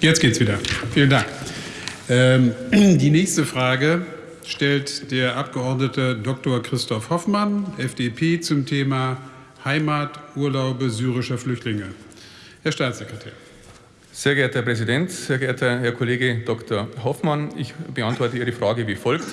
Jetzt geht's wieder. Vielen Dank. Ähm, die nächste Frage stellt der Abgeordnete Dr. Christoph Hoffmann, FDP, zum Thema Heimaturlaube syrischer Flüchtlinge. Herr Staatssekretär. Sehr geehrter Herr Präsident, sehr geehrter Herr Kollege Dr. Hoffmann, ich beantworte Ihre Frage wie folgt.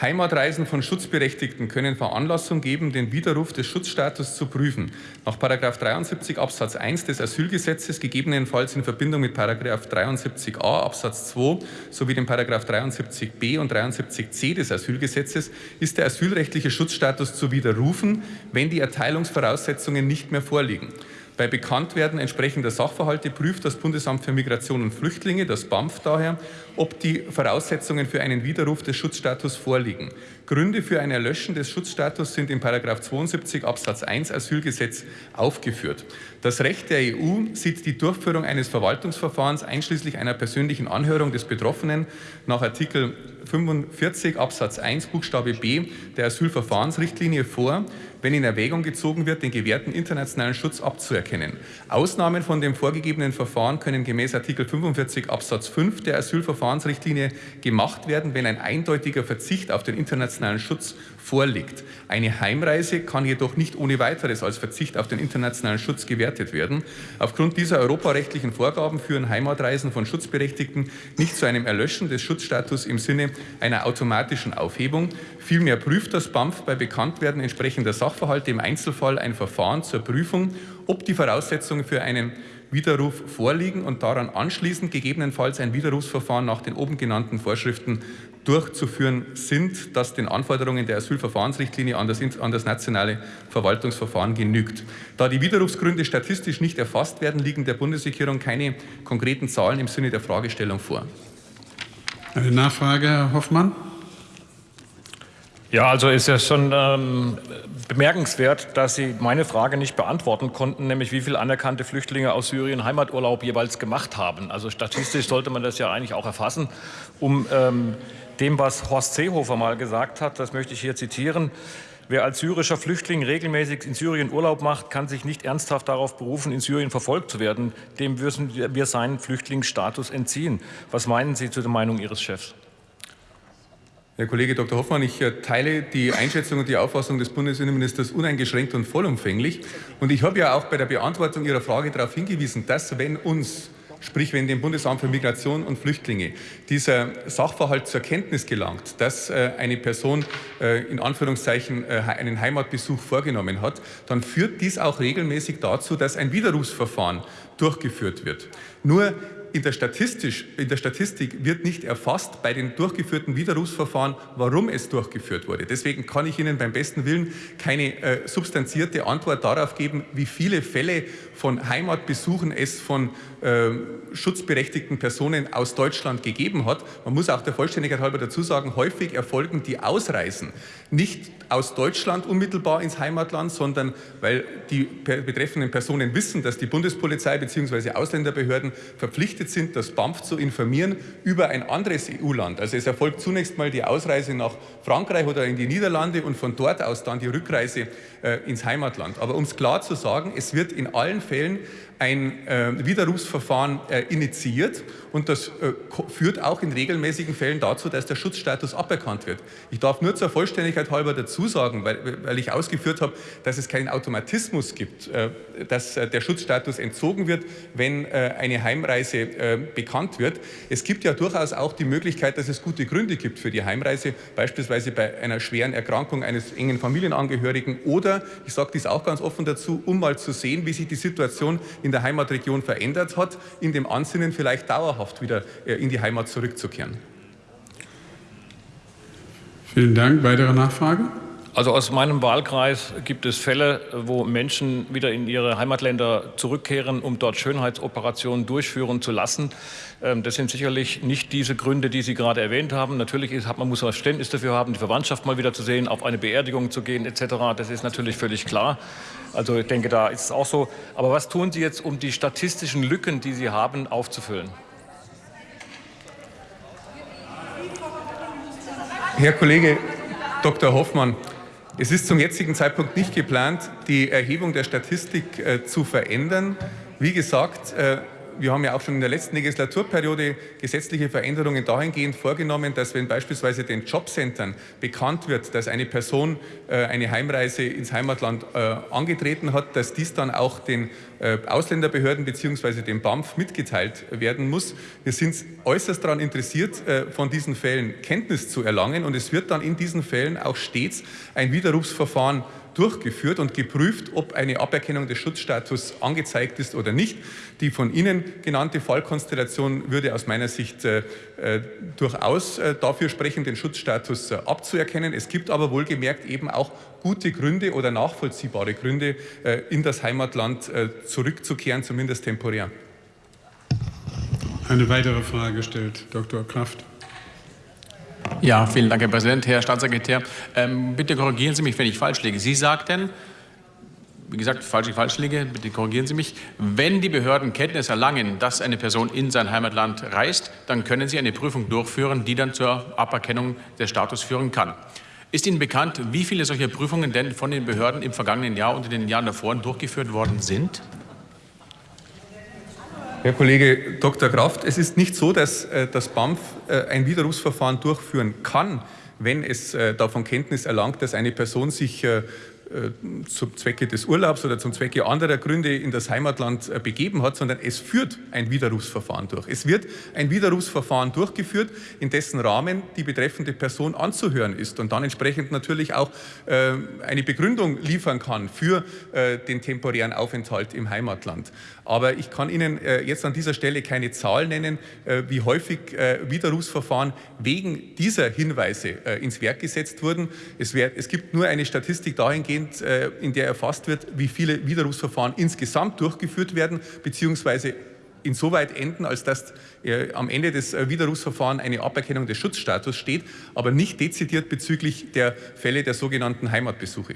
Heimatreisen von Schutzberechtigten können Veranlassung geben, den Widerruf des Schutzstatus zu prüfen. Nach 73 Absatz 1 des Asylgesetzes, gegebenenfalls in Verbindung mit 73a Absatz 2 sowie dem 73b und 73c des Asylgesetzes, ist der asylrechtliche Schutzstatus zu widerrufen, wenn die Erteilungsvoraussetzungen nicht mehr vorliegen. Bei Bekanntwerden entsprechender Sachverhalte prüft das Bundesamt für Migration und Flüchtlinge, das BAMF daher, ob die Voraussetzungen für einen Widerruf des Schutzstatus vorliegen. Gründe für ein Erlöschen des Schutzstatus sind in 72 Absatz 1 Asylgesetz aufgeführt. Das Recht der EU sieht die Durchführung eines Verwaltungsverfahrens einschließlich einer persönlichen Anhörung des Betroffenen nach Artikel 45 Absatz 1 Buchstabe b der Asylverfahrensrichtlinie vor, wenn in Erwägung gezogen wird, den gewährten internationalen Schutz abzuerkennen. Ausnahmen von dem vorgegebenen Verfahren können gemäß Artikel 45 Absatz 5 der Asylverfahrensrichtlinie gemacht werden, wenn ein eindeutiger Verzicht auf den internationalen Schutz vorliegt. Eine Heimreise kann jedoch nicht ohne weiteres als Verzicht auf den internationalen Schutz gewertet werden. Aufgrund dieser europarechtlichen Vorgaben führen Heimatreisen von Schutzberechtigten nicht zu einem Erlöschen des Schutzstatus im Sinne einer automatischen Aufhebung. Vielmehr prüft das BAMF bei Bekanntwerden entsprechender Sachverhalte im Einzelfall ein Verfahren zur Prüfung, ob die Voraussetzungen für einen Widerruf vorliegen und daran anschließend gegebenenfalls ein Widerrufsverfahren nach den oben genannten Vorschriften durchzuführen sind, das den Anforderungen der Asylverfahrensrichtlinie an das, an das nationale Verwaltungsverfahren genügt. Da die Widerrufsgründe statistisch nicht erfasst werden, liegen der Bundesregierung keine konkreten Zahlen im Sinne der Fragestellung vor. Eine Nachfrage, Herr Hoffmann. Ja, also ist ja schon ähm, bemerkenswert, dass Sie meine Frage nicht beantworten konnten, nämlich wie viele anerkannte Flüchtlinge aus Syrien Heimaturlaub jeweils gemacht haben. Also statistisch sollte man das ja eigentlich auch erfassen, um ähm, dem, was Horst Seehofer mal gesagt hat, das möchte ich hier zitieren, Wer als syrischer Flüchtling regelmäßig in Syrien Urlaub macht, kann sich nicht ernsthaft darauf berufen, in Syrien verfolgt zu werden. Dem müssen wir seinen Flüchtlingsstatus entziehen. Was meinen Sie zu der Meinung Ihres Chefs? Herr Kollege Dr. Hoffmann, ich äh, teile die Einschätzung und die Auffassung des Bundesinnenministers uneingeschränkt und vollumfänglich. Und ich habe ja auch bei der Beantwortung Ihrer Frage darauf hingewiesen, dass wenn uns Sprich, wenn dem Bundesamt für Migration und Flüchtlinge dieser Sachverhalt zur Kenntnis gelangt, dass äh, eine Person äh, in Anführungszeichen äh, einen Heimatbesuch vorgenommen hat, dann führt dies auch regelmäßig dazu, dass ein Widerrufsverfahren durchgeführt wird. Nur in der, in der Statistik wird nicht erfasst bei den durchgeführten Widerrufsverfahren, warum es durchgeführt wurde. Deswegen kann ich Ihnen beim besten Willen keine äh, substanzierte Antwort darauf geben, wie viele Fälle von Heimatbesuchen es von äh, schutzberechtigten Personen aus Deutschland gegeben hat. Man muss auch der Vollständigkeit halber dazu sagen, häufig erfolgen die Ausreisen nicht aus Deutschland unmittelbar ins Heimatland, sondern weil die betreffenden Personen wissen, dass die Bundespolizei bzw. Ausländerbehörden verpflichtet sind, das BAMF zu informieren über ein anderes EU-Land. Also es erfolgt zunächst mal die Ausreise nach Frankreich oder in die Niederlande und von dort aus dann die Rückreise äh, ins Heimatland. Aber um es klar zu sagen, es wird in allen Fällen ein äh, Widerrufsverfahren äh, initiiert und das äh, führt auch in regelmäßigen Fällen dazu, dass der Schutzstatus aberkannt wird. Ich darf nur zur Vollständigkeit halber dazu sagen, weil, weil ich ausgeführt habe, dass es keinen Automatismus gibt, äh, dass äh, der Schutzstatus entzogen wird, wenn eine Heimreise bekannt wird. Es gibt ja durchaus auch die Möglichkeit, dass es gute Gründe gibt für die Heimreise, beispielsweise bei einer schweren Erkrankung eines engen Familienangehörigen oder, ich sage dies auch ganz offen dazu, um mal zu sehen, wie sich die Situation in der Heimatregion verändert hat, in dem Ansinnen vielleicht dauerhaft wieder äh, in die Heimat zurückzukehren. Vielen Dank. Weitere Nachfrage? Also aus meinem Wahlkreis gibt es Fälle, wo Menschen wieder in ihre Heimatländer zurückkehren, um dort Schönheitsoperationen durchführen zu lassen. Ähm, das sind sicherlich nicht diese Gründe, die Sie gerade erwähnt haben. Natürlich ist, man muss Verständnis dafür haben, die Verwandtschaft mal wieder zu sehen, auf eine Beerdigung zu gehen etc. Das ist natürlich völlig klar. Also ich denke, da ist es auch so. Aber was tun Sie jetzt, um die statistischen Lücken, die Sie haben, aufzufüllen? Herr Kollege, Dr. Hoffmann, es ist zum jetzigen Zeitpunkt nicht geplant, die Erhebung der Statistik äh, zu verändern. Wie gesagt, äh, wir haben ja auch schon in der letzten Legislaturperiode gesetzliche Veränderungen dahingehend vorgenommen, dass wenn beispielsweise den Jobcentern bekannt wird, dass eine Person äh, eine Heimreise ins Heimatland äh, angetreten hat, dass dies dann auch den äh, Ausländerbehörden bzw. dem BAMF mitgeteilt werden muss. Wir sind äußerst daran interessiert, von diesen Fällen Kenntnis zu erlangen und es wird dann in diesen Fällen auch stets ein Widerrufsverfahren durchgeführt und geprüft, ob eine Aberkennung des Schutzstatus angezeigt ist oder nicht. Die von Ihnen genannte Fallkonstellation würde aus meiner Sicht äh, äh durchaus äh, dafür sprechen, den Schutzstatus äh, abzuerkennen. Es gibt aber wohlgemerkt eben auch gute Gründe oder nachvollziehbare Gründe, äh, in das Heimatland äh, zurückzukehren, zumindest temporär. Eine weitere Frage stellt Dr. Kraft. Ja, vielen Dank, Herr Präsident. Herr Staatssekretär, ähm, bitte korrigieren Sie mich, wenn ich falsch liege. Sie sagten, wie gesagt, falsch liege, bitte korrigieren Sie mich. Wenn die Behörden Kenntnis erlangen, dass eine Person in sein Heimatland reist, dann können sie eine Prüfung durchführen, die dann zur Aberkennung des Status führen kann. Ist Ihnen bekannt, wie viele solcher Prüfungen denn von den Behörden im vergangenen Jahr und in den Jahren davor durchgeführt worden sind? Herr Kollege Dr. Kraft, es ist nicht so, dass äh, das BAMF äh, ein Widerrufsverfahren durchführen kann, wenn es äh, davon Kenntnis erlangt, dass eine Person sich zum Zwecke des Urlaubs oder zum Zwecke anderer Gründe in das Heimatland äh, begeben hat, sondern es führt ein Widerrufsverfahren durch. Es wird ein Widerrufsverfahren durchgeführt, in dessen Rahmen die betreffende Person anzuhören ist und dann entsprechend natürlich auch äh, eine Begründung liefern kann für den temporären Aufenthalt im Heimatland. Aber ich kann Ihnen jetzt an dieser Stelle keine Zahl nennen, wie häufig Widerrufsverfahren wegen dieser Hinweise ins Werk gesetzt wurden. Es, gibt nur eine Statistik dahingehend, dahingehend, äh, in der erfasst wird, wie viele Widerrufsverfahren insgesamt durchgeführt werden, beziehungsweise insoweit enden, als dass äh, am Ende des äh, Widerrufsverfahrens eine Aberkennung des Schutzstatus steht, aber nicht dezidiert bezüglich der Fälle der sogenannten Heimatbesuche.